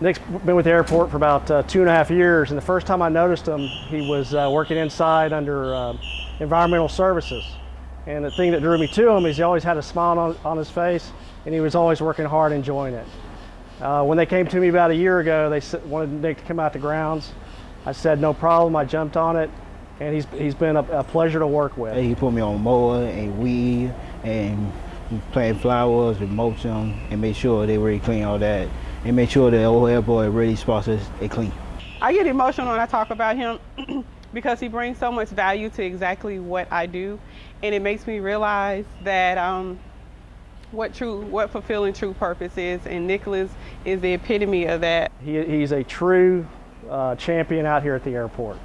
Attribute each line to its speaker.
Speaker 1: Nick's been with the airport for about uh, two and a half years, and the first time I noticed him, he was uh, working inside under uh, environmental services. And the thing that drew me to him is he always had a smile on, on his face, and he was always working hard, enjoying it. Uh, when they came to me about a year ago, they wanted Nick to come out to grounds. I said no problem. I jumped on it, and he's he's been a, a pleasure to work with.
Speaker 2: He put me on mower and weed and plant flowers and mulch them and make sure they really clean all that and make sure the old airport really spots is clean.
Speaker 3: I get emotional when I talk about him because he brings so much value to exactly what I do, and it makes me realize that um, what true, what fulfilling true purpose is, and Nicholas is the epitome of that.
Speaker 1: He, he's a true uh, champion out here at the airport.